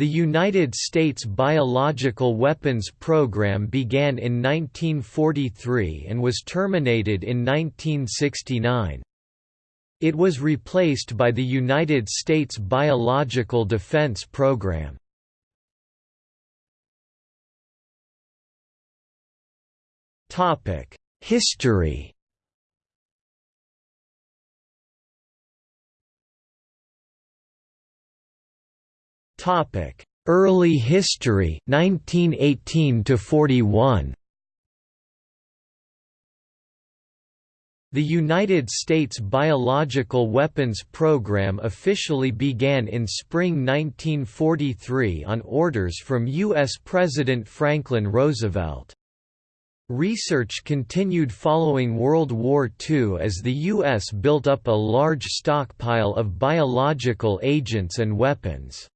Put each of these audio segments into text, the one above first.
The United States biological weapons program began in 1943 and was terminated in 1969. It was replaced by the United States Biological Defense Program. History Topic: Early history 1918 to 41. The United States Biological Weapons Program officially began in spring 1943 on orders from U.S. President Franklin Roosevelt. Research continued following World War II as the U.S. built up a large stockpile of biological agents and weapons.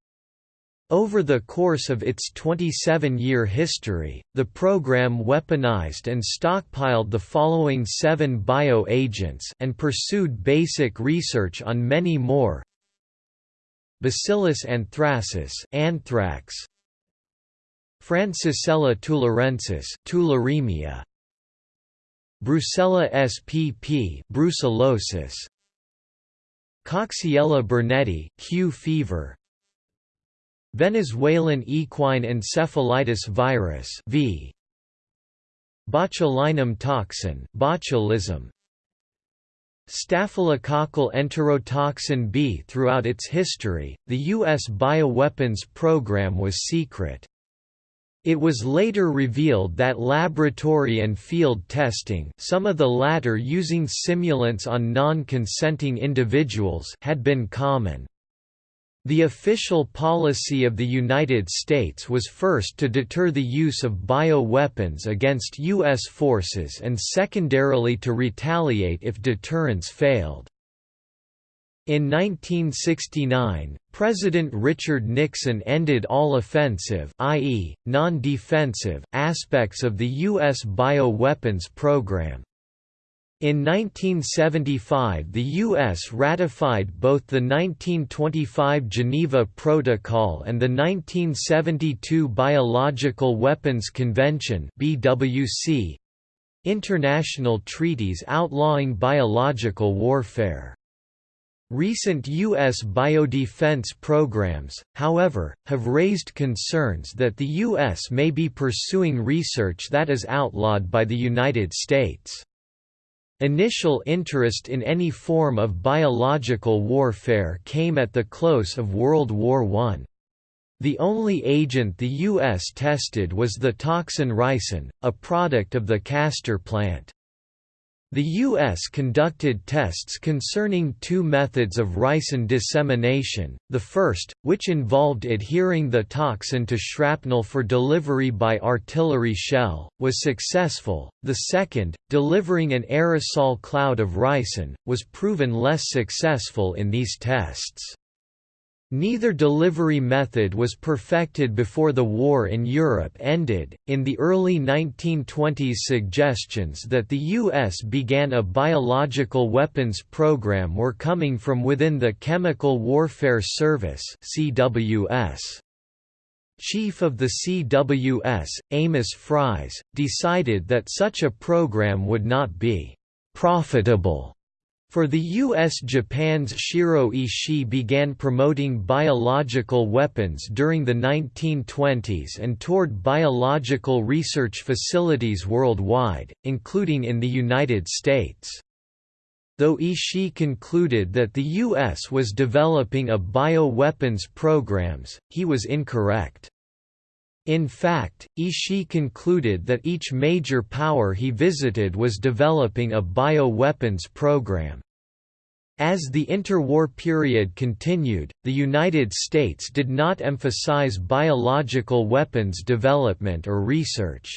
Over the course of its 27-year history, the program weaponized and stockpiled the following seven bioagents and pursued basic research on many more Bacillus anthracis anthrax, Francisella tularensis tularemia, Brucella spp brucellosis, Coxiella burnetii Q fever, Venezuelan equine encephalitis virus v. Botulinum toxin botulism, Staphylococcal enterotoxin B Throughout its history, the U.S. bioweapons program was secret. It was later revealed that laboratory and field testing some of the latter using simulants on non-consenting individuals had been common. The official policy of the United States was first to deter the use of bioweapons against U.S. forces and secondarily to retaliate if deterrence failed. In 1969, President Richard Nixon ended all offensive i.e., non-defensive aspects of the U.S. bioweapons program. In 1975 the U.S. ratified both the 1925 Geneva Protocol and the 1972 Biological Weapons Convention international treaties outlawing biological warfare. Recent U.S. biodefense programs, however, have raised concerns that the U.S. may be pursuing research that is outlawed by the United States. Initial interest in any form of biological warfare came at the close of World War I. The only agent the U.S. tested was the toxin ricin, a product of the castor plant. The U.S. conducted tests concerning two methods of ricin dissemination, the first, which involved adhering the toxin to shrapnel for delivery by artillery shell, was successful, the second, delivering an aerosol cloud of ricin, was proven less successful in these tests. Neither delivery method was perfected before the war in Europe ended. In the early 1920s, suggestions that the U.S. began a biological weapons program were coming from within the Chemical Warfare Service (CWS). Chief of the CWS, Amos Fries, decided that such a program would not be profitable for the U.S. Japan's Shiro Ishii began promoting biological weapons during the 1920s and toured biological research facilities worldwide, including in the United States. Though Ishii concluded that the U.S. was developing a bioweapons programs, he was incorrect. In fact, Ishii concluded that each major power he visited was developing a bioweapons program. As the interwar period continued, the United States did not emphasize biological weapons development or research.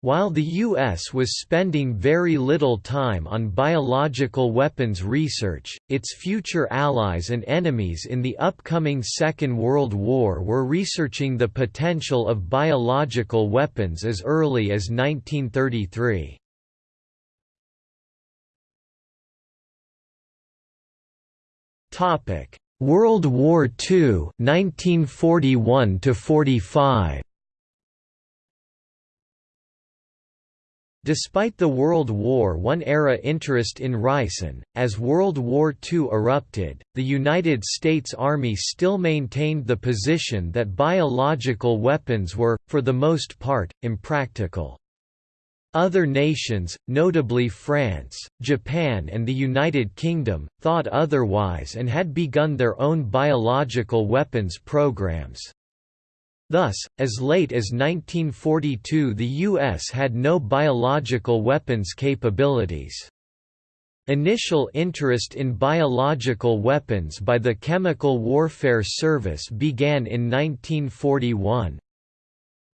While the U.S. was spending very little time on biological weapons research, its future allies and enemies in the upcoming Second World War were researching the potential of biological weapons as early as 1933. World War II 1941 45 Despite the World War I-era interest in ricin, as World War II erupted, the United States Army still maintained the position that biological weapons were, for the most part, impractical. Other nations, notably France, Japan and the United Kingdom, thought otherwise and had begun their own biological weapons programs. Thus, as late as 1942 the U.S. had no biological weapons capabilities. Initial interest in biological weapons by the Chemical Warfare Service began in 1941.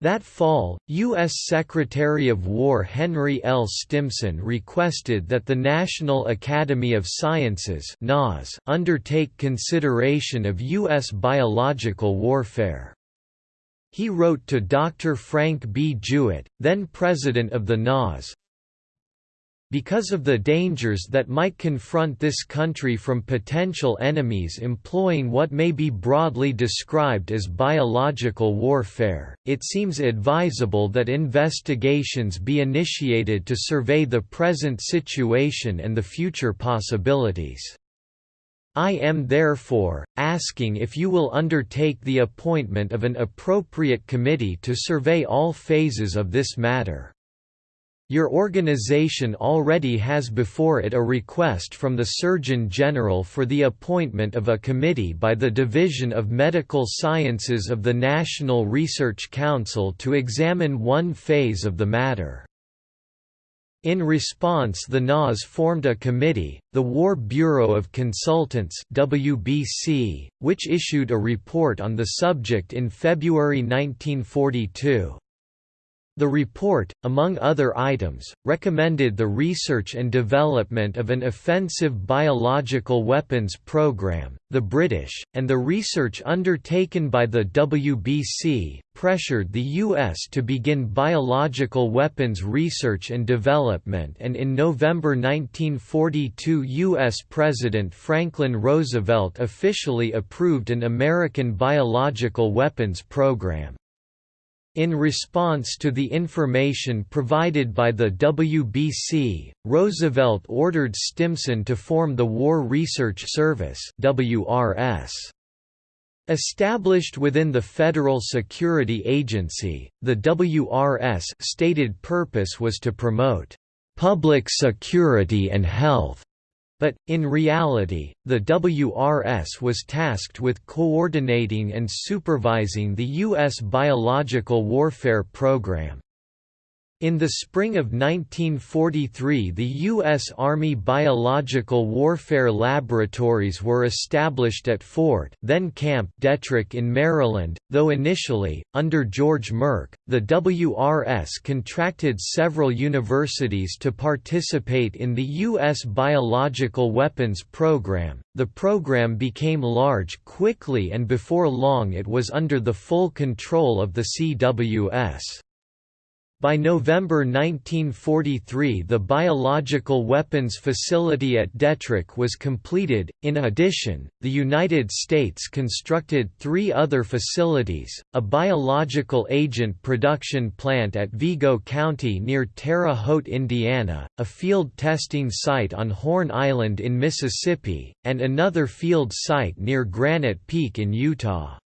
That fall, U.S. Secretary of War Henry L. Stimson requested that the National Academy of Sciences undertake consideration of U.S. biological warfare. He wrote to Dr. Frank B. Jewett, then president of the NAS, because of the dangers that might confront this country from potential enemies employing what may be broadly described as biological warfare, it seems advisable that investigations be initiated to survey the present situation and the future possibilities. I am therefore, asking if you will undertake the appointment of an appropriate committee to survey all phases of this matter. Your organization already has before it a request from the Surgeon General for the appointment of a committee by the Division of Medical Sciences of the National Research Council to examine one phase of the matter. In response the NAS formed a committee, the War Bureau of Consultants WBC, which issued a report on the subject in February 1942. The report, among other items, recommended the research and development of an offensive biological weapons program. The British, and the research undertaken by the WBC, pressured the U.S. to begin biological weapons research and development, and in November 1942, U.S. President Franklin Roosevelt officially approved an American biological weapons program. In response to the information provided by the WBC, Roosevelt ordered Stimson to form the War Research Service WRS. Established within the Federal Security Agency, the WRS stated purpose was to promote public security and health but, in reality, the WRS was tasked with coordinating and supervising the U.S. biological warfare program. In the spring of 1943 the U.S. Army Biological Warfare Laboratories were established at Fort then Camp Detrick in Maryland, though initially, under George Merck, the WRS contracted several universities to participate in the U.S. biological weapons program. The program became large quickly and before long it was under the full control of the CWS. By November 1943 the biological weapons facility at Detrick was completed. In addition, the United States constructed three other facilities, a biological agent production plant at Vigo County near Terre Haute, Indiana, a field testing site on Horn Island in Mississippi, and another field site near Granite Peak in Utah.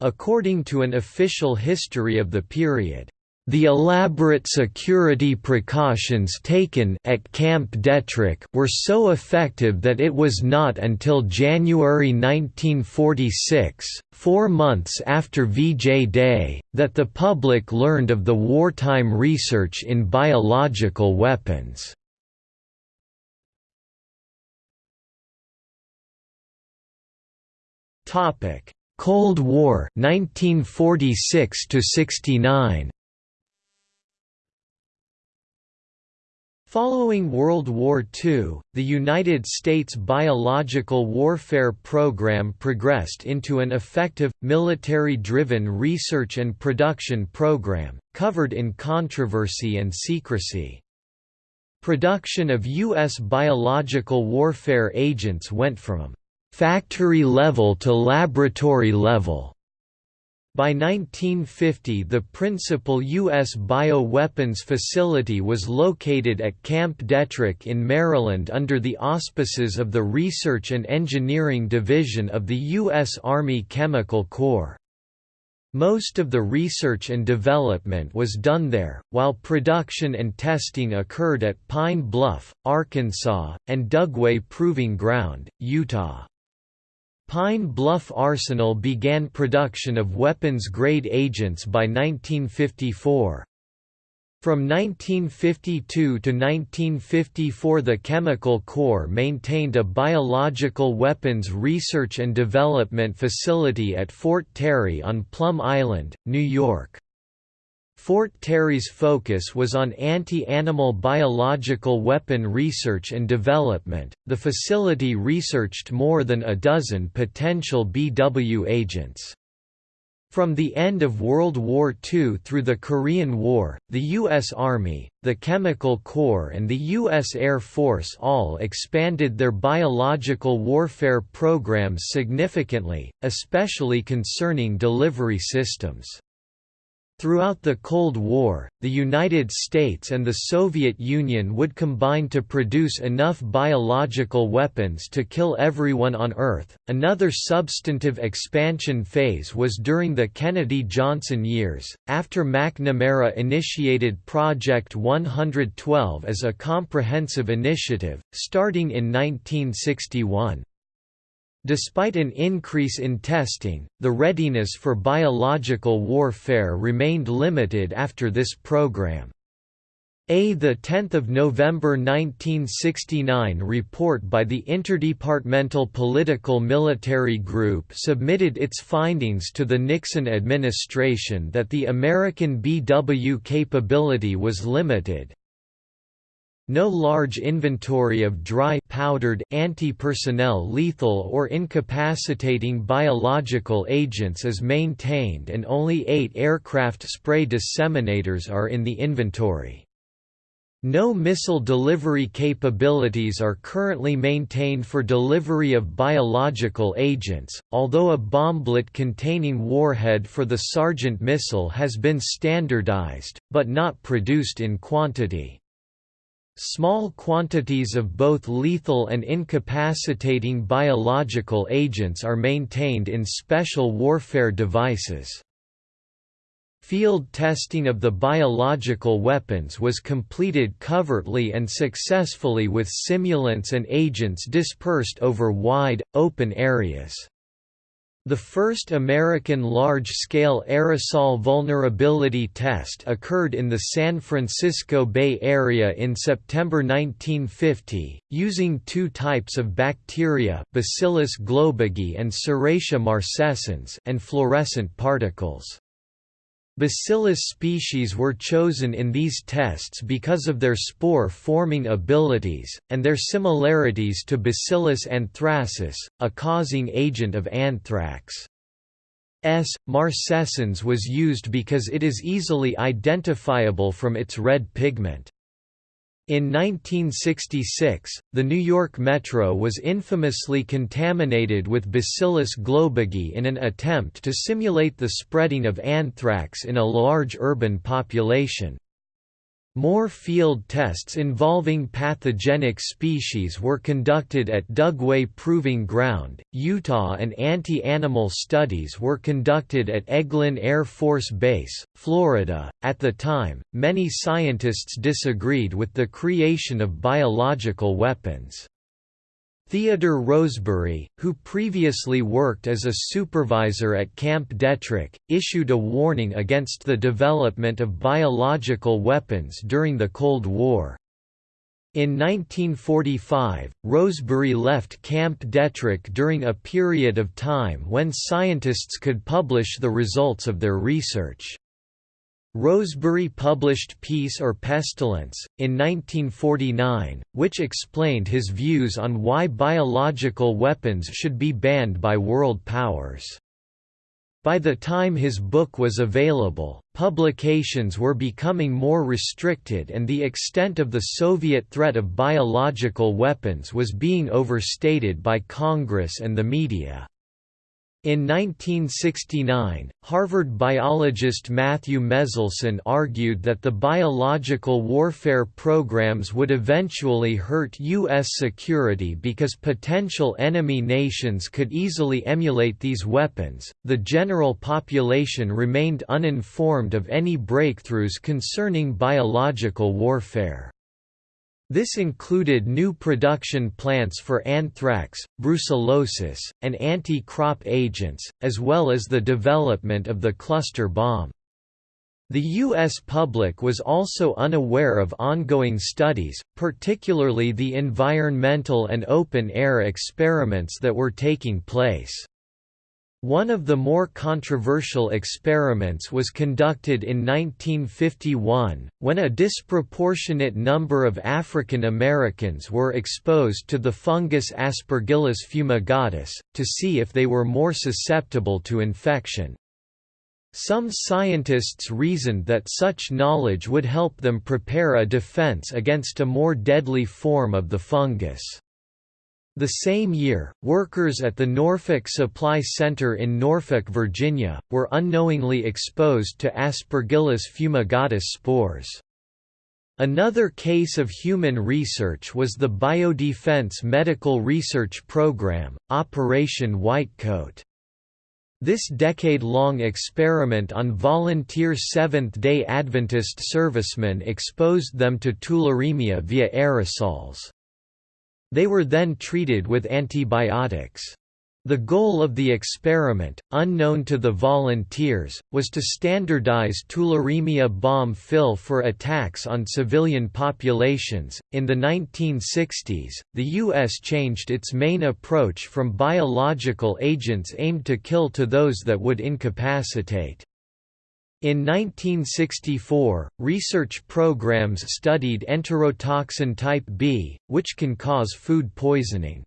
According to an official history of the period, the elaborate security precautions taken at Camp Detrick were so effective that it was not until January 1946, four months after VJ Day, that the public learned of the wartime research in biological weapons. Cold War 1946 69 Following World War II, the United States biological warfare program progressed into an effective, military-driven research and production program, covered in controversy and secrecy. Production of U.S. biological warfare agents went from factory level to laboratory level. By 1950 the principal U.S. bioweapons facility was located at Camp Detrick in Maryland under the auspices of the Research and Engineering Division of the U.S. Army Chemical Corps. Most of the research and development was done there, while production and testing occurred at Pine Bluff, Arkansas, and Dugway Proving Ground, Utah. Pine Bluff Arsenal began production of weapons-grade agents by 1954. From 1952 to 1954 the Chemical Corps maintained a biological weapons research and development facility at Fort Terry on Plum Island, New York. Fort Terry's focus was on anti-animal biological weapon research and development. The facility researched more than a dozen potential BW agents. From the end of World War II through the Korean War, the U.S. Army, the Chemical Corps and the U.S. Air Force all expanded their biological warfare programs significantly, especially concerning delivery systems. Throughout the Cold War, the United States and the Soviet Union would combine to produce enough biological weapons to kill everyone on Earth. Another substantive expansion phase was during the Kennedy Johnson years, after McNamara initiated Project 112 as a comprehensive initiative, starting in 1961. Despite an increase in testing, the readiness for biological warfare remained limited after this program. A 10 November 1969 report by the Interdepartmental Political Military Group submitted its findings to the Nixon administration that the American BW capability was limited, no large inventory of dry powdered, anti-personnel lethal or incapacitating biological agents is maintained and only eight aircraft spray disseminators are in the inventory. No missile delivery capabilities are currently maintained for delivery of biological agents, although a bomblet containing warhead for the Sergeant missile has been standardized, but not produced in quantity. Small quantities of both lethal and incapacitating biological agents are maintained in special warfare devices. Field testing of the biological weapons was completed covertly and successfully with simulants and agents dispersed over wide, open areas. The first American large-scale aerosol vulnerability test occurred in the San Francisco Bay Area in September 1950, using two types of bacteria Bacillus globigii and Serratia marcescens and fluorescent particles. Bacillus species were chosen in these tests because of their spore-forming abilities, and their similarities to Bacillus anthracis, a causing agent of anthrax. S. marcescens was used because it is easily identifiable from its red pigment. In 1966, the New York Metro was infamously contaminated with Bacillus globigii in an attempt to simulate the spreading of anthrax in a large urban population. More field tests involving pathogenic species were conducted at Dugway Proving Ground, Utah and anti-animal studies were conducted at Eglin Air Force Base, Florida. At the time, many scientists disagreed with the creation of biological weapons. Theodore Rosebury, who previously worked as a supervisor at Camp Detrick, issued a warning against the development of biological weapons during the Cold War. In 1945, Rosebury left Camp Detrick during a period of time when scientists could publish the results of their research. Rosebury published Peace or Pestilence, in 1949, which explained his views on why biological weapons should be banned by world powers. By the time his book was available, publications were becoming more restricted and the extent of the Soviet threat of biological weapons was being overstated by Congress and the media. In 1969, Harvard biologist Matthew Meselson argued that the biological warfare programs would eventually hurt U.S. security because potential enemy nations could easily emulate these weapons. The general population remained uninformed of any breakthroughs concerning biological warfare. This included new production plants for anthrax, brucellosis, and anti-crop agents, as well as the development of the cluster bomb. The U.S. public was also unaware of ongoing studies, particularly the environmental and open-air experiments that were taking place. One of the more controversial experiments was conducted in 1951, when a disproportionate number of African Americans were exposed to the fungus Aspergillus fumigatus, to see if they were more susceptible to infection. Some scientists reasoned that such knowledge would help them prepare a defense against a more deadly form of the fungus. The same year, workers at the Norfolk Supply Center in Norfolk, Virginia, were unknowingly exposed to Aspergillus fumigatus spores. Another case of human research was the Biodefense Medical Research Program, Operation Whitecoat. This decade-long experiment on volunteer Seventh-day Adventist servicemen exposed them to tularemia via aerosols. They were then treated with antibiotics. The goal of the experiment, unknown to the volunteers, was to standardize tularemia bomb fill for attacks on civilian populations. In the 1960s, the U.S. changed its main approach from biological agents aimed to kill to those that would incapacitate. In 1964, research programs studied enterotoxin type B, which can cause food poisoning.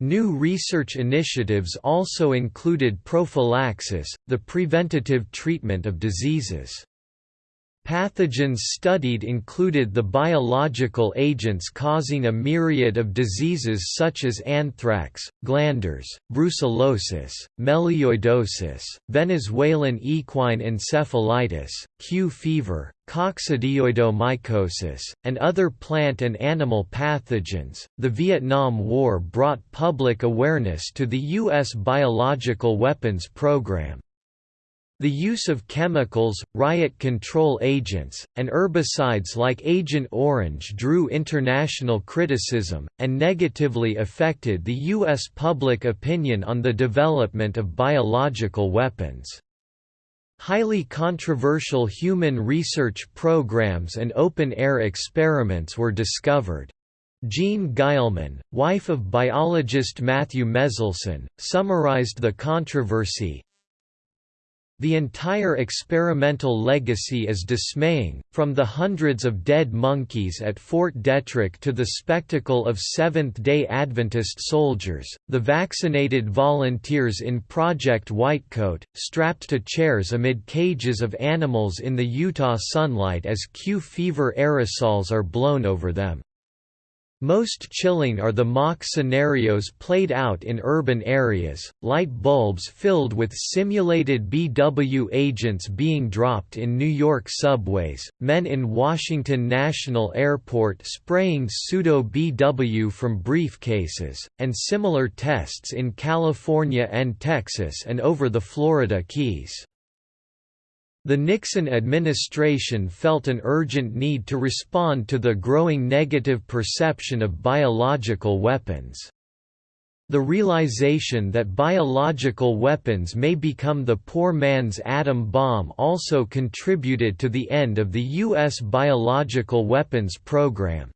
New research initiatives also included prophylaxis, the preventative treatment of diseases. Pathogens studied included the biological agents causing a myriad of diseases such as anthrax, glanders, brucellosis, melioidosis, Venezuelan equine encephalitis, Q fever, coccidioidomycosis, and other plant and animal pathogens. The Vietnam War brought public awareness to the U.S. biological weapons program. The use of chemicals, riot control agents, and herbicides like Agent Orange drew international criticism, and negatively affected the U.S. public opinion on the development of biological weapons. Highly controversial human research programs and open-air experiments were discovered. Jeanne Guillemin, wife of biologist Matthew Meselson, summarized the controversy, the entire experimental legacy is dismaying, from the hundreds of dead monkeys at Fort Detrick to the spectacle of Seventh-day Adventist soldiers, the vaccinated volunteers in Project Whitecoat, strapped to chairs amid cages of animals in the Utah sunlight as Q fever aerosols are blown over them. Most chilling are the mock scenarios played out in urban areas, light bulbs filled with simulated BW agents being dropped in New York subways, men in Washington National Airport spraying pseudo-BW from briefcases, and similar tests in California and Texas and over the Florida Keys. The Nixon administration felt an urgent need to respond to the growing negative perception of biological weapons. The realization that biological weapons may become the poor man's atom bomb also contributed to the end of the U.S. biological weapons program.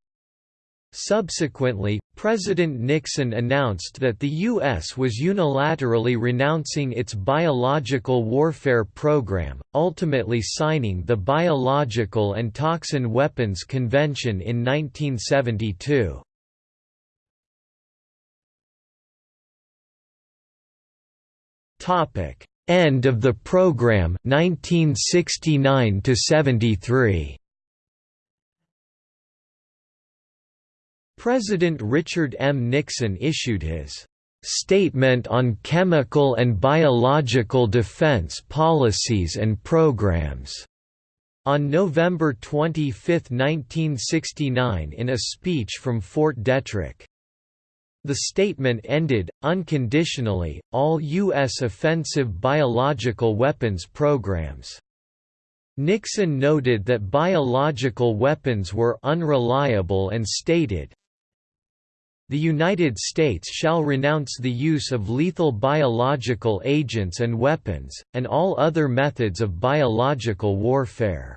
Subsequently, President Nixon announced that the U.S. was unilaterally renouncing its biological warfare program, ultimately signing the Biological and Toxin Weapons Convention in 1972. End of the program 1969 to 73 President Richard M. Nixon issued his Statement on Chemical and Biological Defense Policies and Programs on November 25, 1969 in a speech from Fort Detrick. The statement ended, unconditionally, all U.S. offensive biological weapons programs. Nixon noted that biological weapons were unreliable and stated, the United States shall renounce the use of lethal biological agents and weapons, and all other methods of biological warfare.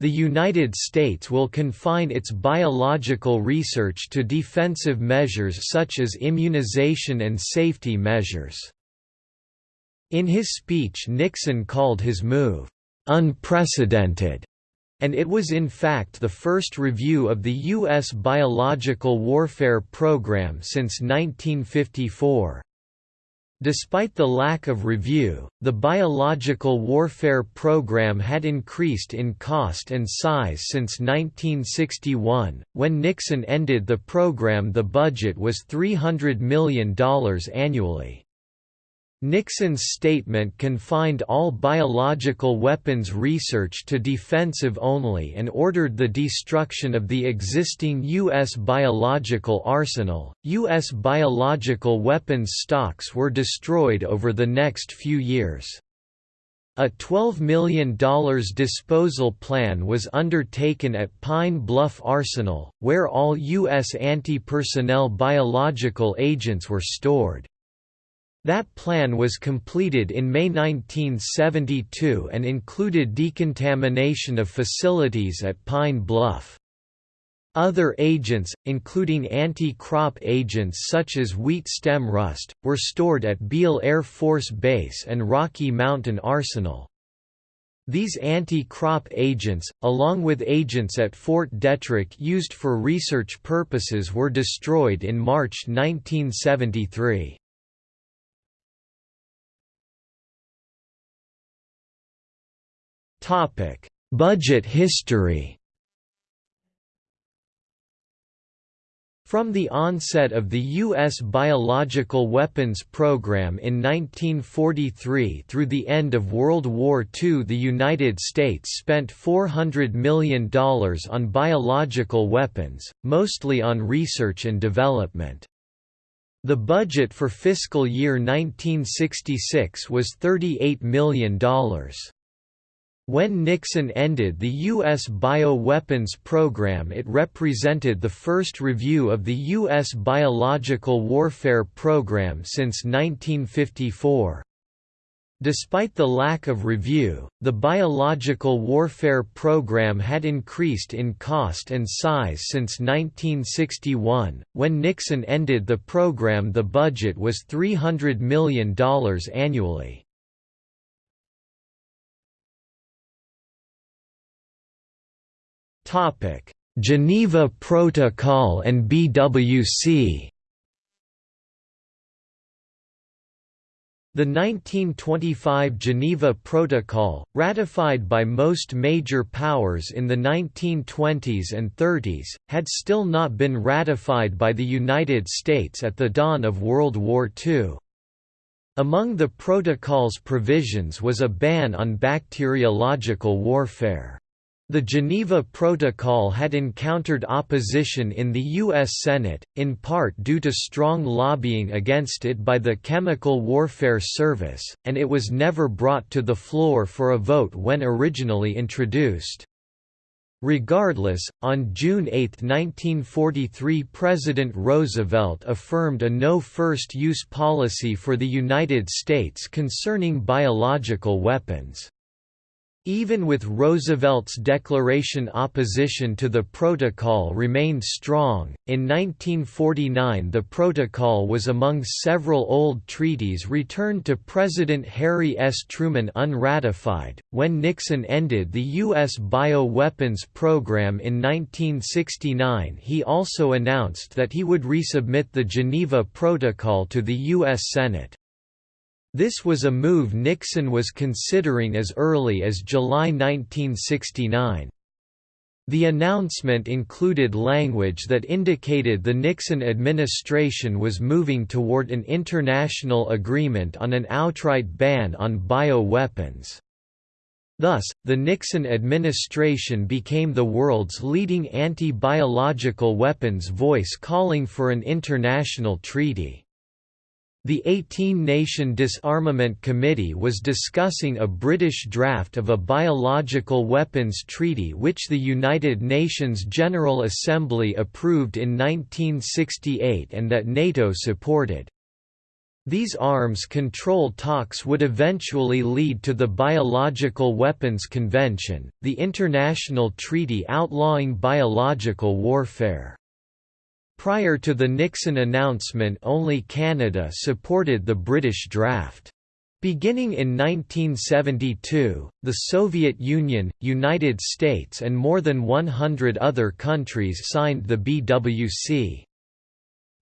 The United States will confine its biological research to defensive measures such as immunization and safety measures. In his speech Nixon called his move, "...unprecedented", and it was in fact the first review of the U.S. biological warfare program since 1954. Despite the lack of review, the biological warfare program had increased in cost and size since 1961. When Nixon ended the program, the budget was $300 million annually. Nixon's statement confined all biological weapons research to defensive only and ordered the destruction of the existing U.S. biological arsenal. U.S. biological weapons stocks were destroyed over the next few years. A $12 million disposal plan was undertaken at Pine Bluff Arsenal, where all U.S. anti-personnel biological agents were stored. That plan was completed in May 1972 and included decontamination of facilities at Pine Bluff. Other agents, including anti-crop agents such as wheat stem rust, were stored at Beale Air Force Base and Rocky Mountain Arsenal. These anti-crop agents, along with agents at Fort Detrick used for research purposes were destroyed in March 1973. Budget history. From the onset of the U.S. biological weapons program in 1943 through the end of World War II the United States spent $400 million on biological weapons, mostly on research and development. The budget for fiscal year 1966 was $38 million. When Nixon ended the U.S. bioweapons program it represented the first review of the U.S. biological warfare program since 1954. Despite the lack of review, the biological warfare program had increased in cost and size since 1961. When Nixon ended the program, the budget was $300 million annually. Topic: Geneva Protocol and BWC. The 1925 Geneva Protocol, ratified by most major powers in the 1920s and 30s, had still not been ratified by the United States at the dawn of World War II. Among the protocol's provisions was a ban on bacteriological warfare. The Geneva Protocol had encountered opposition in the U.S. Senate, in part due to strong lobbying against it by the Chemical Warfare Service, and it was never brought to the floor for a vote when originally introduced. Regardless, on June 8, 1943 President Roosevelt affirmed a no first-use policy for the United States concerning biological weapons. Even with Roosevelt's declaration opposition to the protocol remained strong, in 1949 the protocol was among several old treaties returned to President Harry S. Truman unratified. When Nixon ended the U.S. bioweapons program in 1969 he also announced that he would resubmit the Geneva Protocol to the U.S. Senate. This was a move Nixon was considering as early as July 1969. The announcement included language that indicated the Nixon administration was moving toward an international agreement on an outright ban on bioweapons. Thus, the Nixon administration became the world's leading anti-biological weapons voice calling for an international treaty. The 18-nation Disarmament Committee was discussing a British draft of a biological weapons treaty which the United Nations General Assembly approved in 1968 and that NATO supported. These arms control talks would eventually lead to the Biological Weapons Convention, the international treaty outlawing biological warfare. Prior to the Nixon announcement only Canada supported the British draft. Beginning in 1972, the Soviet Union, United States and more than 100 other countries signed the BWC.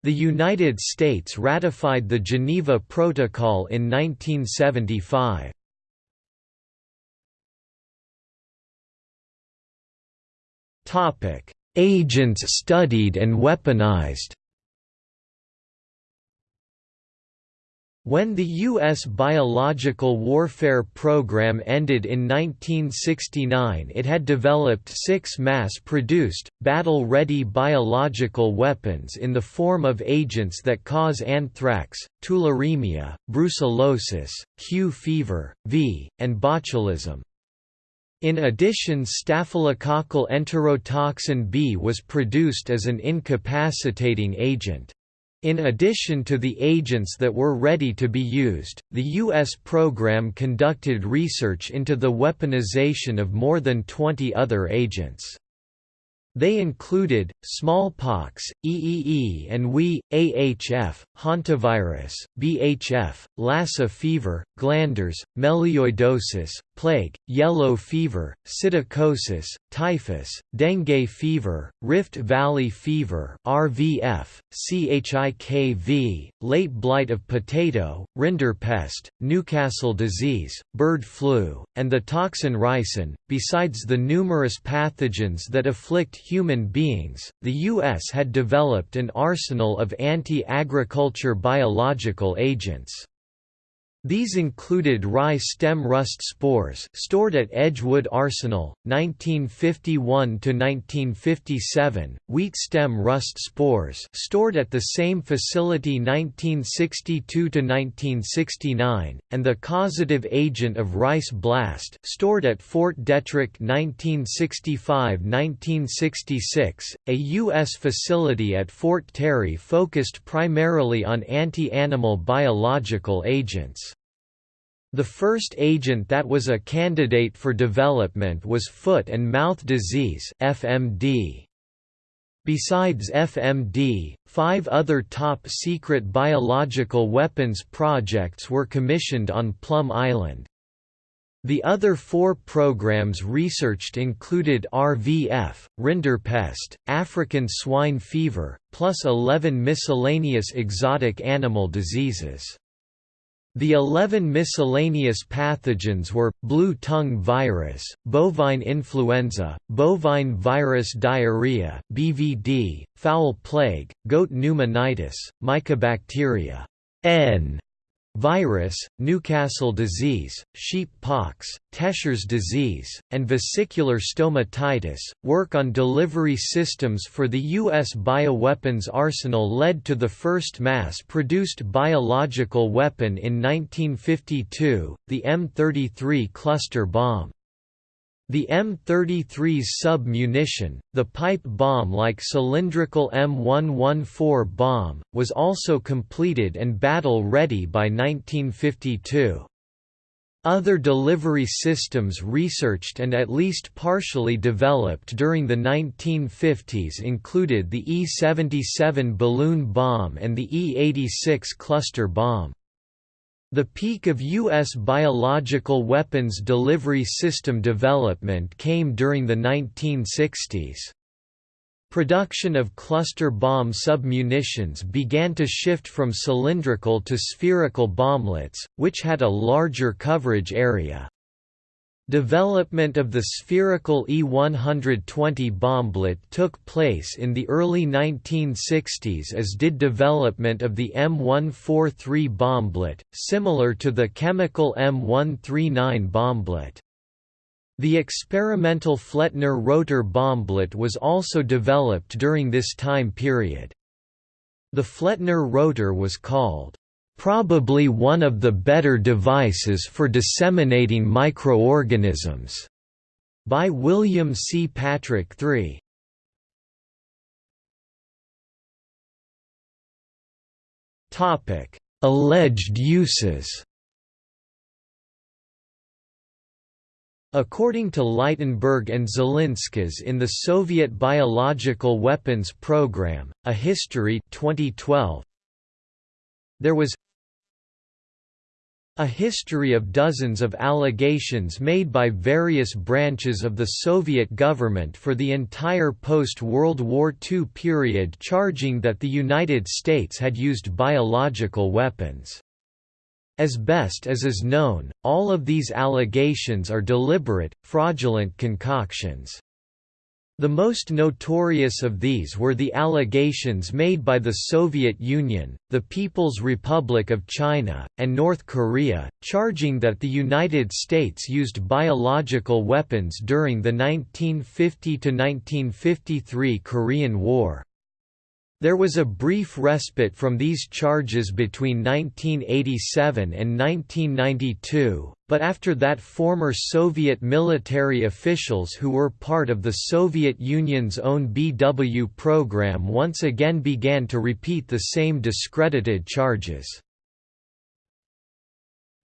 The United States ratified the Geneva Protocol in 1975. Agents studied and weaponized When the U.S. biological warfare program ended in 1969 it had developed six mass-produced, battle-ready biological weapons in the form of agents that cause anthrax, tularemia, brucellosis, Q fever, V, and botulism. In addition staphylococcal enterotoxin B was produced as an incapacitating agent. In addition to the agents that were ready to be used, the U.S. program conducted research into the weaponization of more than 20 other agents. They included, smallpox, EEE and WE, AHF, hantavirus, BHF, Lassa fever, glanders, melioidosis, plague, yellow fever, psittacosis, typhus, dengue fever, Rift Valley fever RVF, CHIKV, late blight of potato, rinderpest, Newcastle disease, bird flu, and the toxin ricin. Besides the numerous pathogens that afflict human beings, the U.S. had developed an arsenal of anti-agriculture biological agents. These included rye stem rust spores stored at Edgewood Arsenal, 1951–1957, wheat stem rust spores stored at the same facility 1962–1969, and the causative agent of rice blast stored at Fort Detrick 1965–1966, a U.S. facility at Fort Terry focused primarily on anti-animal biological agents. The first agent that was a candidate for development was foot and mouth disease FMD. Besides FMD, five other top-secret biological weapons projects were commissioned on Plum Island. The other four programs researched included RVF, rinderpest, African swine fever, plus 11 miscellaneous exotic animal diseases. The 11 miscellaneous pathogens were, blue tongue virus, bovine influenza, bovine virus diarrhea BVD, fowl plague, goat pneumonitis, mycobacteria N, virus, Newcastle disease, sheep pox, Tescher's disease, and vesicular stomatitis. Work on delivery systems for the U.S. bioweapons arsenal led to the first mass produced biological weapon in 1952, the M33 cluster bomb. The M33's sub-munition, the pipe bomb-like cylindrical M114 bomb, was also completed and battle-ready by 1952. Other delivery systems researched and at least partially developed during the 1950s included the E-77 balloon bomb and the E-86 cluster bomb. The peak of U.S. biological weapons delivery system development came during the 1960s. Production of cluster bomb submunitions began to shift from cylindrical to spherical bomblets, which had a larger coverage area. Development of the spherical E-120 bomblet took place in the early 1960s as did development of the M143 bomblet, similar to the chemical M139 bomblet. The experimental Flettner rotor bomblet was also developed during this time period. The Flettner rotor was called, "...probably one of the better devices for disseminating microorganisms", by William C. Patrick III. Alleged uses According to Leitenberg and Zilinskas in the Soviet Biological Weapons Program, A History 2012, there was a history of dozens of allegations made by various branches of the Soviet government for the entire post-World War II period charging that the United States had used biological weapons. As best as is known, all of these allegations are deliberate, fraudulent concoctions. The most notorious of these were the allegations made by the Soviet Union, the People's Republic of China, and North Korea, charging that the United States used biological weapons during the 1950–1953 Korean War. There was a brief respite from these charges between 1987 and 1992, but after that former Soviet military officials who were part of the Soviet Union's own BW program once again began to repeat the same discredited charges.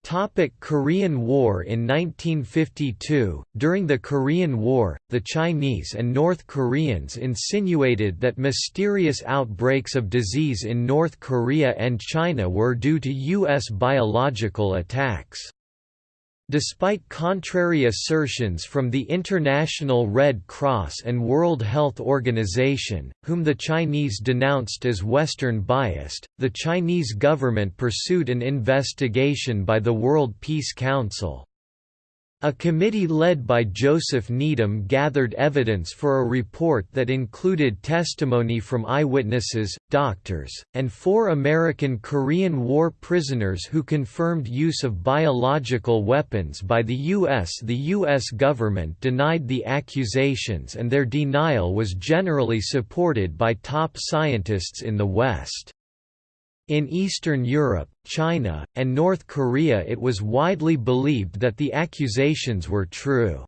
Topic Korean War In 1952, during the Korean War, the Chinese and North Koreans insinuated that mysterious outbreaks of disease in North Korea and China were due to U.S. biological attacks. Despite contrary assertions from the International Red Cross and World Health Organization, whom the Chinese denounced as Western biased, the Chinese government pursued an investigation by the World Peace Council. A committee led by Joseph Needham gathered evidence for a report that included testimony from eyewitnesses, doctors, and four American Korean War prisoners who confirmed use of biological weapons by the U.S. The U.S. government denied the accusations and their denial was generally supported by top scientists in the West. In Eastern Europe, China, and North Korea it was widely believed that the accusations were true.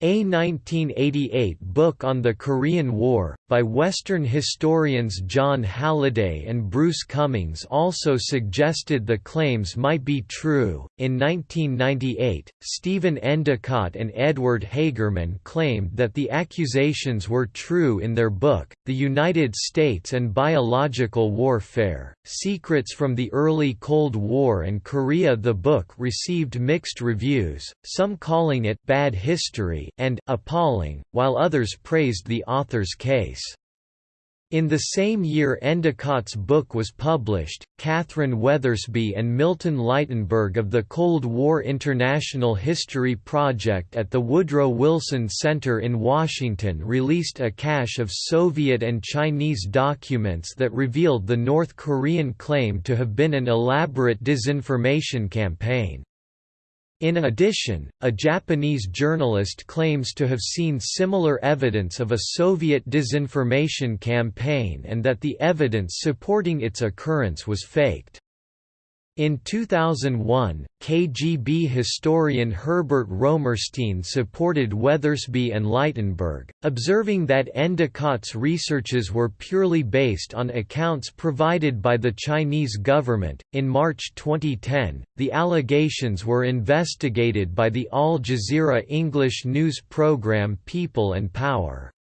A 1988 book on the Korean War, by Western historians John Halliday and Bruce Cumings also suggested the claims might be true. In 1998, Stephen Endicott and Edward Hagerman claimed that the accusations were true in their book, The United States and Biological Warfare Secrets from the Early Cold War and Korea. The book received mixed reviews, some calling it bad history and appalling, while others praised the author's case. In the same year Endicott's book was published, Kathryn Weathersby and Milton Leitenberg of the Cold War International History Project at the Woodrow Wilson Center in Washington released a cache of Soviet and Chinese documents that revealed the North Korean claim to have been an elaborate disinformation campaign. In addition, a Japanese journalist claims to have seen similar evidence of a Soviet disinformation campaign and that the evidence supporting its occurrence was faked. In 2001, KGB historian Herbert Romerstein supported Weathersby and Leitenberg, observing that Endicott's researches were purely based on accounts provided by the Chinese government. In March 2010, the allegations were investigated by the Al Jazeera English news program People and Power.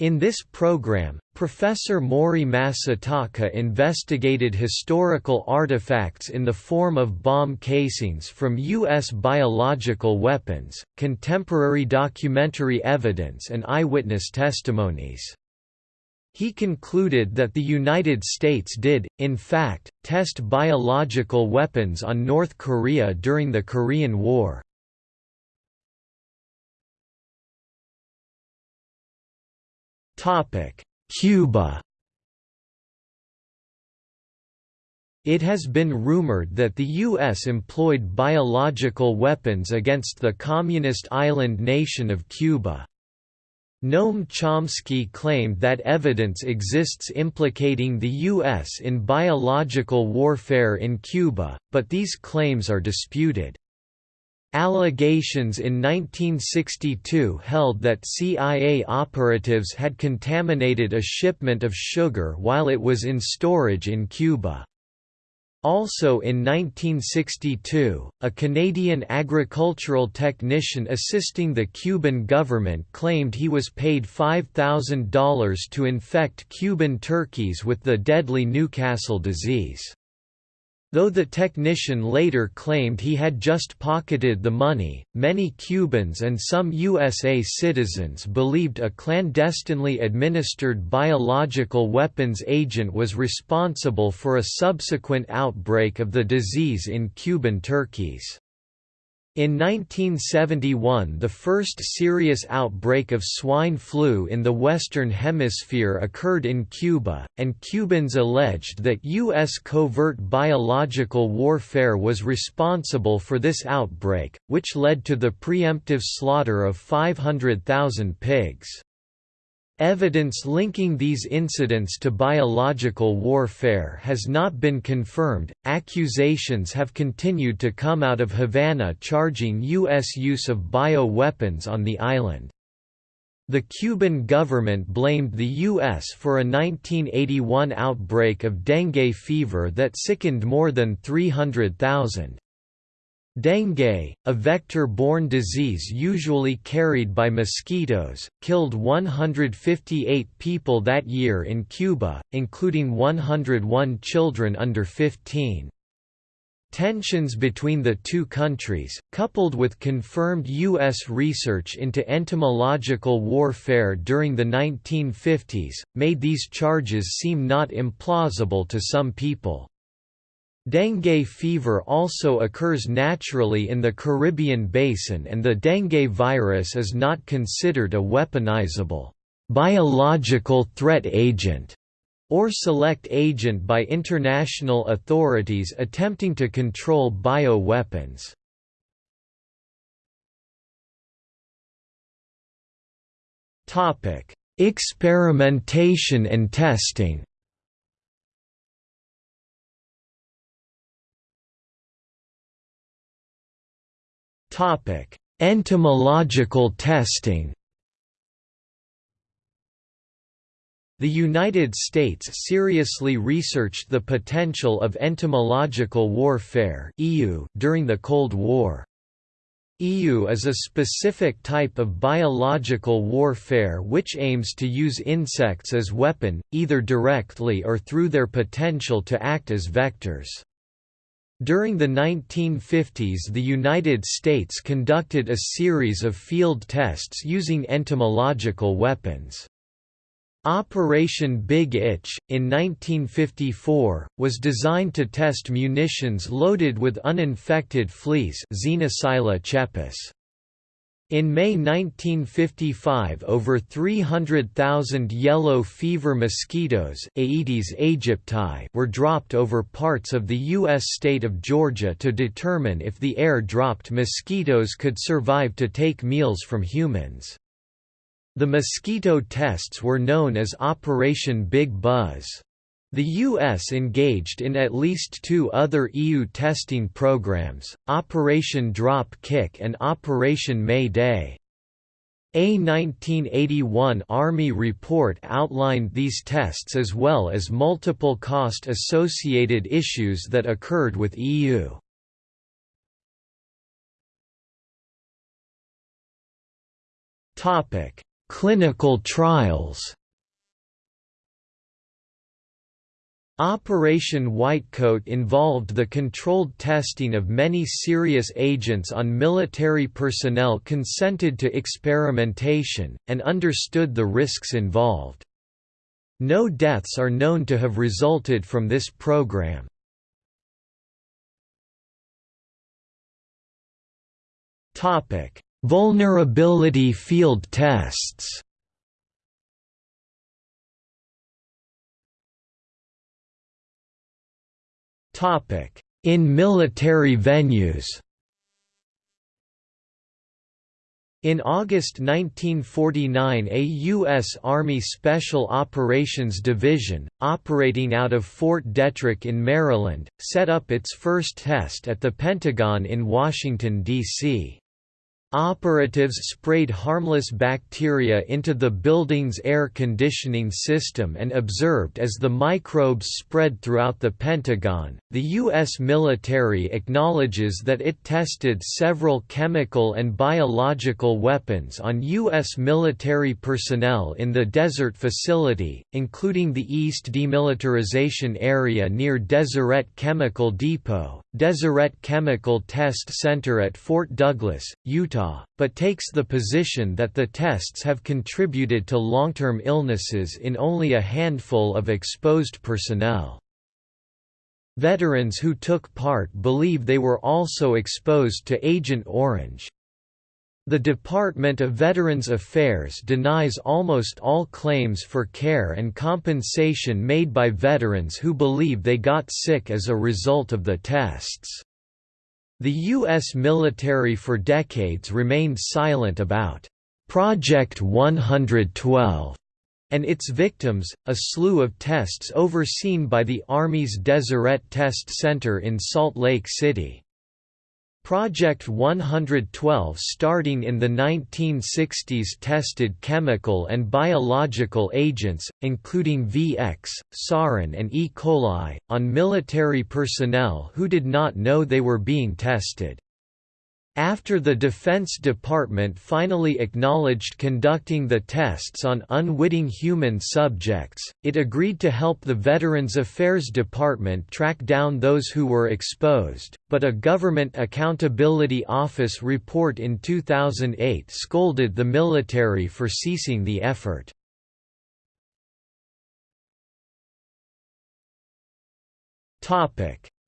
In this program, Professor Mori Masataka investigated historical artifacts in the form of bomb casings from U.S. biological weapons, contemporary documentary evidence and eyewitness testimonies. He concluded that the United States did, in fact, test biological weapons on North Korea during the Korean War. Cuba It has been rumored that the U.S. employed biological weapons against the communist island nation of Cuba. Noam Chomsky claimed that evidence exists implicating the U.S. in biological warfare in Cuba, but these claims are disputed. Allegations in 1962 held that CIA operatives had contaminated a shipment of sugar while it was in storage in Cuba. Also in 1962, a Canadian agricultural technician assisting the Cuban government claimed he was paid $5,000 to infect Cuban turkeys with the deadly Newcastle disease. Though the technician later claimed he had just pocketed the money, many Cubans and some USA citizens believed a clandestinely administered biological weapons agent was responsible for a subsequent outbreak of the disease in Cuban turkeys. In 1971 the first serious outbreak of swine flu in the Western Hemisphere occurred in Cuba, and Cubans alleged that U.S. covert biological warfare was responsible for this outbreak, which led to the preemptive slaughter of 500,000 pigs. Evidence linking these incidents to biological warfare has not been confirmed. Accusations have continued to come out of Havana charging U.S. use of bio-weapons on the island. The Cuban government blamed the U.S. for a 1981 outbreak of dengue fever that sickened more than 300,000. Dengue, a vector-borne disease usually carried by mosquitoes, killed 158 people that year in Cuba, including 101 children under 15. Tensions between the two countries, coupled with confirmed U.S. research into entomological warfare during the 1950s, made these charges seem not implausible to some people. Dengue fever also occurs naturally in the Caribbean basin and the dengue virus is not considered a weaponizable biological threat agent or select agent by international authorities attempting to control bioweapons. Experimentation and testing Topic: Entomological testing. The United States seriously researched the potential of entomological warfare (EW) during the Cold War. EW is a specific type of biological warfare which aims to use insects as weapon, either directly or through their potential to act as vectors. During the 1950s the United States conducted a series of field tests using entomological weapons. Operation Big Itch, in 1954, was designed to test munitions loaded with uninfected fleas Xenopsylla cheopis. In May 1955 over 300,000 yellow fever mosquitoes Aedes aegypti were dropped over parts of the U.S. state of Georgia to determine if the air-dropped mosquitoes could survive to take meals from humans. The mosquito tests were known as Operation Big Buzz. The U.S. engaged in at least two other EW testing programs, Operation Drop Kick and Operation May Day. A 1981 Army report outlined these tests as well as multiple cost-associated issues that occurred with EW. Clinical trials Operation Whitecoat involved the controlled testing of many serious agents on military personnel consented to experimentation, and understood the risks involved. No deaths are known to have resulted from this program. Vulnerability field tests In military venues In August 1949 a U.S. Army Special Operations Division, operating out of Fort Detrick in Maryland, set up its first test at the Pentagon in Washington, D.C. Operatives sprayed harmless bacteria into the building's air conditioning system and observed as the microbes spread throughout the Pentagon. The U.S. military acknowledges that it tested several chemical and biological weapons on U.S. military personnel in the desert facility, including the East Demilitarization Area near Deseret Chemical Depot, Deseret Chemical Test Center at Fort Douglas, Utah But takes the position that the tests have contributed to long-term illnesses in only a handful of exposed personnel. Veterans who took part believe they were also exposed to Agent Orange. The Department of Veterans Affairs denies almost all claims for care and compensation made by veterans who believe they got sick as a result of the tests. The U.S. military for decades remained silent about Project 112 and its victims, a slew of tests overseen by the Army's Deseret Test Center in Salt Lake City. Project 112 starting in the 1960s tested chemical and biological agents, including VX, sarin and E. coli, on military personnel who did not know they were being tested. After the Defense Department finally acknowledged conducting the tests on unwitting human subjects, it agreed to help the Veterans Affairs Department track down those who were exposed, but a Government Accountability Office report in 2008 scolded the military for ceasing the effort.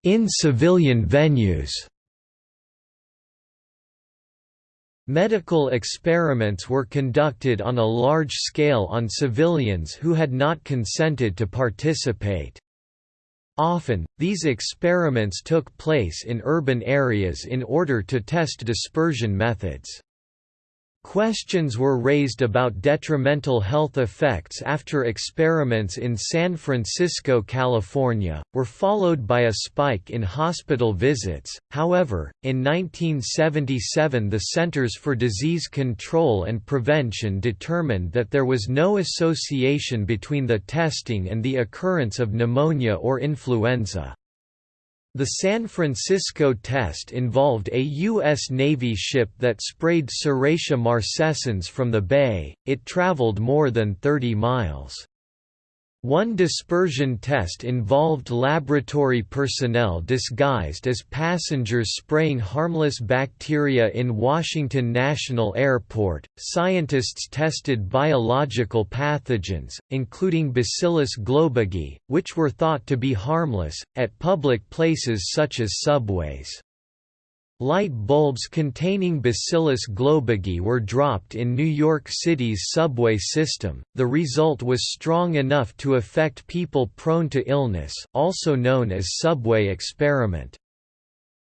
In civilian venues Medical experiments were conducted on a large scale on civilians who had not consented to participate. Often, these experiments took place in urban areas in order to test dispersion methods. Questions were raised about detrimental health effects after experiments in San Francisco, California, were followed by a spike in hospital visits. However, in 1977 the Centers for Disease Control and Prevention determined that there was no association between the testing and the occurrence of pneumonia or influenza. The San Francisco test involved a U.S. Navy ship that sprayed Serratia marcescens from the bay, it traveled more than 30 miles. One dispersion test involved laboratory personnel disguised as passengers spraying harmless bacteria in Washington National Airport. Scientists tested biological pathogens, including Bacillus globigii, which were thought to be harmless, at public places such as subways. Light bulbs containing Bacillus globigii were dropped in New York City's subway system. The result was strong enough to affect people prone to illness, also known as subway experiment.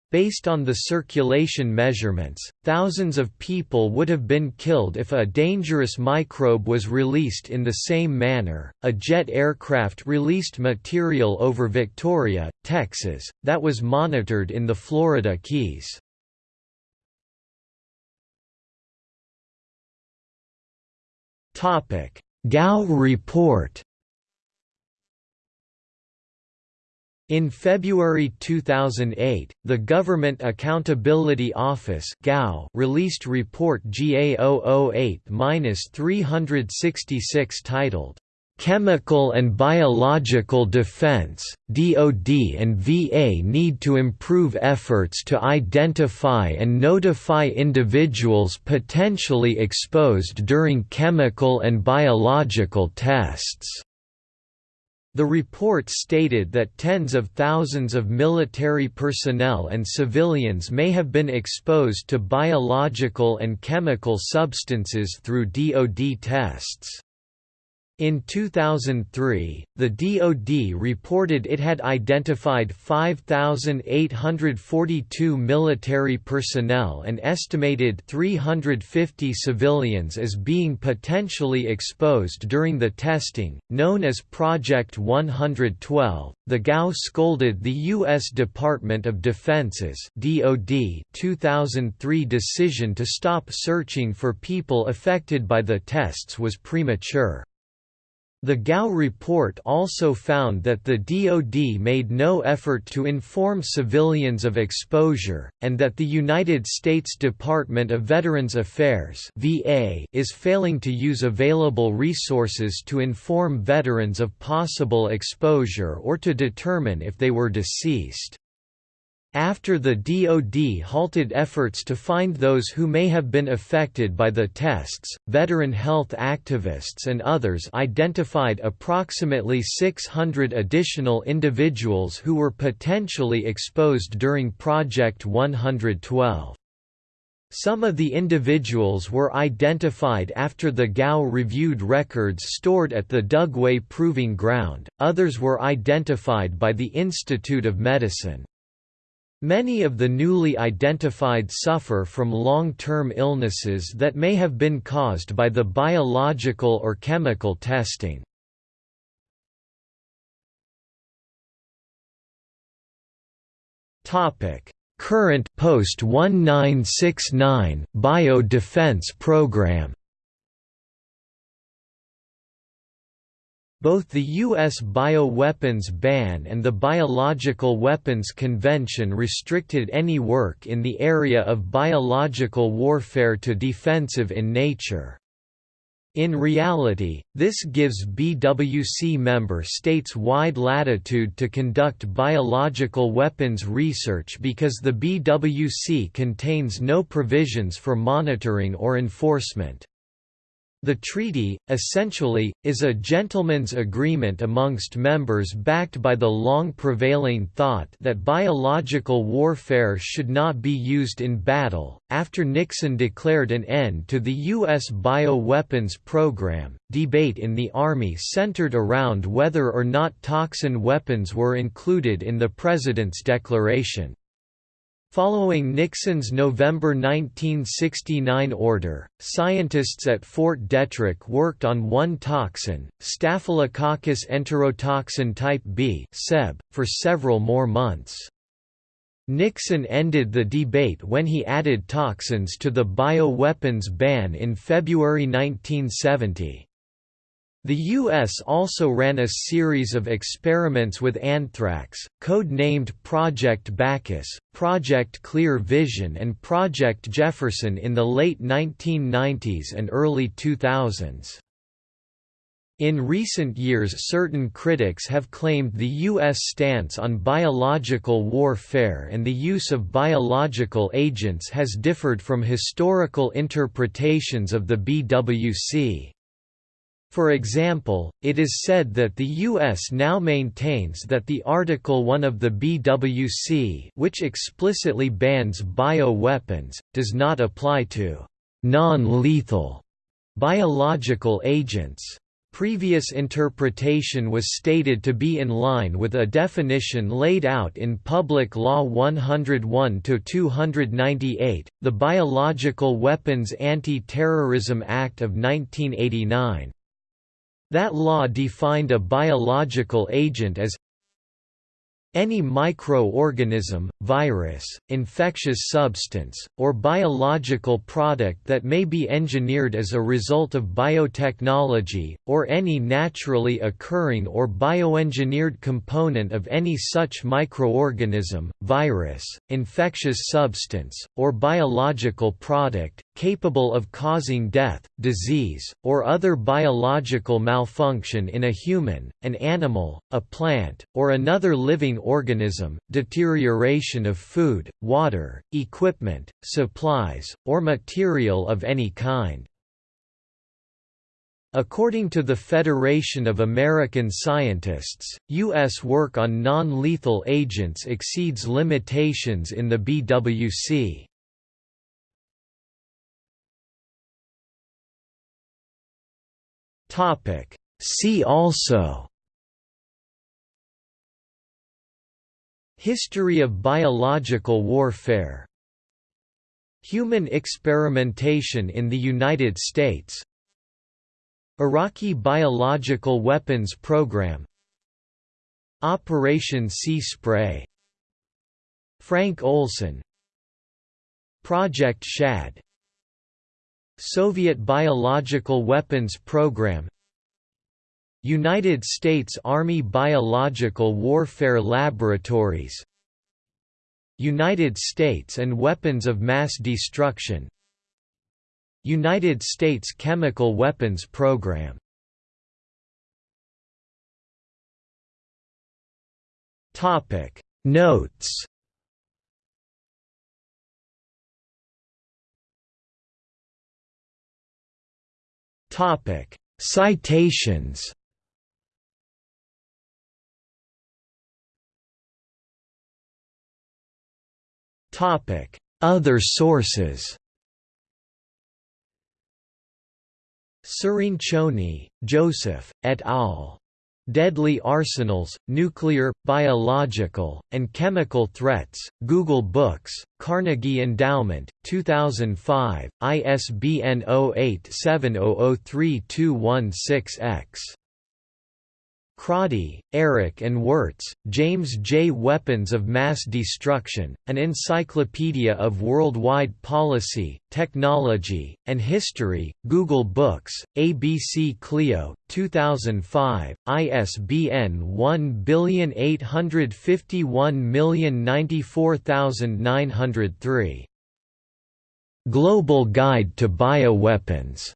Based on the circulation measurements, thousands of people would have been killed if a dangerous microbe was released in the same manner. A jet aircraft released material over Victoria, Texas, that was monitored in the Florida Keys. Topic: Gao report. In February 2008, the Government Accountability Office (GAO) released Report GA008-366 titled, Chemical and Biological Defense, DoD and VA need to improve efforts to identify and notify individuals potentially exposed during chemical and biological tests. The report stated that tens of thousands of military personnel and civilians may have been exposed to biological and chemical substances through DoD tests. In 2003, the DoD reported it had identified 5,842 military personnel and estimated 350 civilians as being potentially exposed during the testing, known as Project 112. The GAO scolded the U.S. Department of Defense's (DoD) 2003 decision to stop searching for people affected by the tests was premature. The GAO report also found that the DoD made no effort to inform civilians of exposure, and that the United States Department of Veterans Affairs (VA) is failing to use available resources to inform veterans of possible exposure or to determine if they were deceased. After the DoD halted efforts to find those who may have been affected by the tests, veteran health activists and others identified approximately 600 additional individuals who were potentially exposed during Project 112. Some of the individuals were identified after the GAO reviewed records stored at the Dugway Proving Ground, others were identified by the Institute of Medicine. Many of the newly identified suffer from long-term illnesses that may have been caused by the biological or chemical testing. Current post-1969 bio-defense program Both the U.S. bioweapons ban and the Biological Weapons Convention restricted any work in the area of biological warfare to defensive in nature. In reality, this gives BWC member states wide latitude to conduct biological weapons research because the BWC contains no provisions for monitoring or enforcement. The treaty, essentially, is a gentleman's agreement amongst members backed by the long prevailing thought that biological warfare should not be used in battle. After Nixon declared an end to the U.S. bioweapons program, debate in the Army centered around whether or not toxin weapons were included in the President's declaration. Following Nixon's November 1969 order, scientists at Fort Detrick worked on one toxin, Staphylococcus enterotoxin type B for several more months. Nixon ended the debate when he added toxins to the bioweapons ban in February 1970. The U.S. also ran a series of experiments with anthrax, code-named Project Bacchus, Project Clear Vision and Project Jefferson in the late 1990s and early 2000s. In recent years certain critics have claimed the U.S. stance on biological warfare and the use of biological agents has differed from historical interpretations of the BWC. For example, it is said that the U.S. now maintains that the Article 1 of the BWC which explicitly bans bioweapons, does not apply to «non-lethal» biological agents. Previous interpretation was stated to be in line with a definition laid out in Public Law 101-298, the Biological Weapons Anti-Terrorism Act of 1989. That law defined a biological agent as any microorganism, virus, infectious substance, or biological product that may be engineered as a result of biotechnology, or any naturally occurring or bioengineered component of any such microorganism, virus, infectious substance, or biological product, capable of causing death, disease, or other biological malfunction in a human, an animal, a plant, or another living organism, deterioration of food, water, equipment, supplies, or material of any kind. According to the Federation of American Scientists, U.S. work on non-lethal agents exceeds limitations in the BWC. See also History of biological warfare Human experimentation in the United States Iraqi biological weapons program Operation Sea Spray Frank Olson Project Shad Soviet biological weapons program United States Army Biological Warfare Laboratories United States and weapons of mass destruction United States Chemical Weapons Program. Notes Topic Citations Topic Other sources Cirincione, Joseph, et al. Deadly Arsenals, Nuclear, Biological, and Chemical Threats, Google Books, Carnegie Endowment, 2005, ISBN 0870032216-X. Croddy, Eric and Wirtz, James J. Weapons of Mass Destruction, An Encyclopedia of Worldwide Policy, Technology, and History, Google Books, ABC Clio, 2005, ISBN 18510949903. Global Guide to Bioweapons.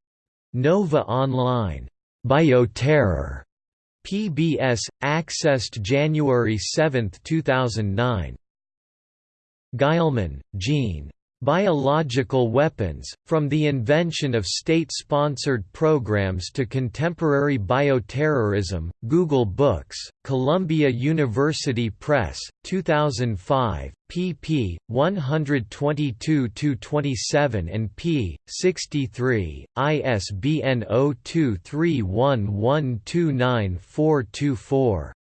Nova Online. Bioterror. PBS, accessed January 7, 2009. Guillemin, Jeanne. Biological Weapons, From the Invention of State-Sponsored Programs to Contemporary Bioterrorism, Google Books, Columbia University Press, 2005, pp. 122–27 and p. 63, ISBN 0231129424.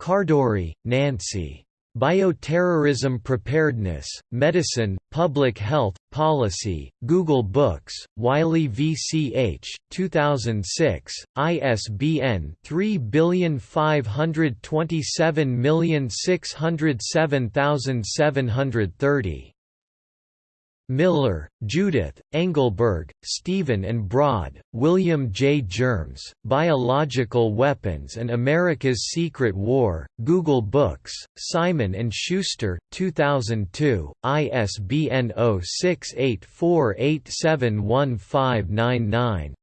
Khardori, Nancy. Bioterrorism Preparedness, Medicine, Public Health, Policy, Google Books, Wiley VCH, 2006, ISBN 3527607730. Miller, Judith, Engelberg, Stephen and Broad, William J. Germs, Biological Weapons and America's Secret War, Google Books, Simon & Schuster, 2002, ISBN 0684871599.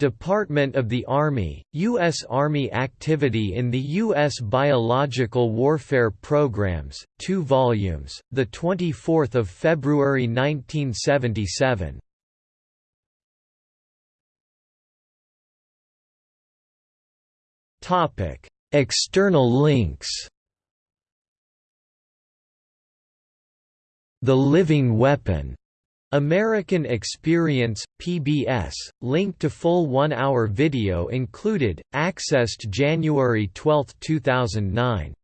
Department of the Army, U.S. Army Activity in the U.S. Biological Warfare Programs, 2 volumes, 24 February 1977. External links The Living Weapon American Experience, PBS, link to full one-hour video included, accessed January 12, 2009